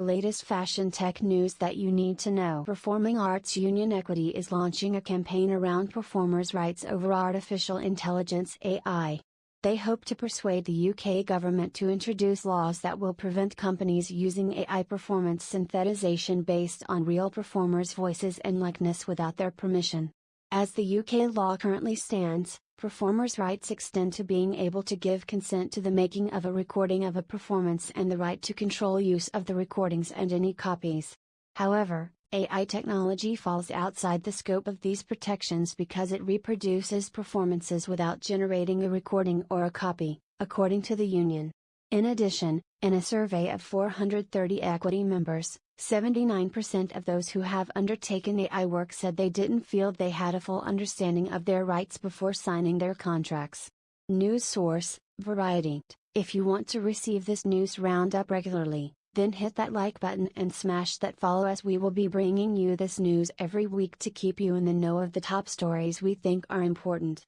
Latest fashion tech news that you need to know. Performing Arts Union Equity is launching a campaign around performers' rights over artificial intelligence AI. They hope to persuade the UK government to introduce laws that will prevent companies using AI performance synthesization based on real performers' voices and likeness without their permission. As the UK law currently stands, performers' rights extend to being able to give consent to the making of a recording of a performance and the right to control use of the recordings and any copies. However, AI technology falls outside the scope of these protections because it reproduces performances without generating a recording or a copy, according to the union. In addition, in a survey of 430 equity members, 79% of those who have undertaken AI work said they didn't feel they had a full understanding of their rights before signing their contracts. News source Variety. If you want to receive this news roundup regularly, then hit that like button and smash that follow as we will be bringing you this news every week to keep you in the know of the top stories we think are important.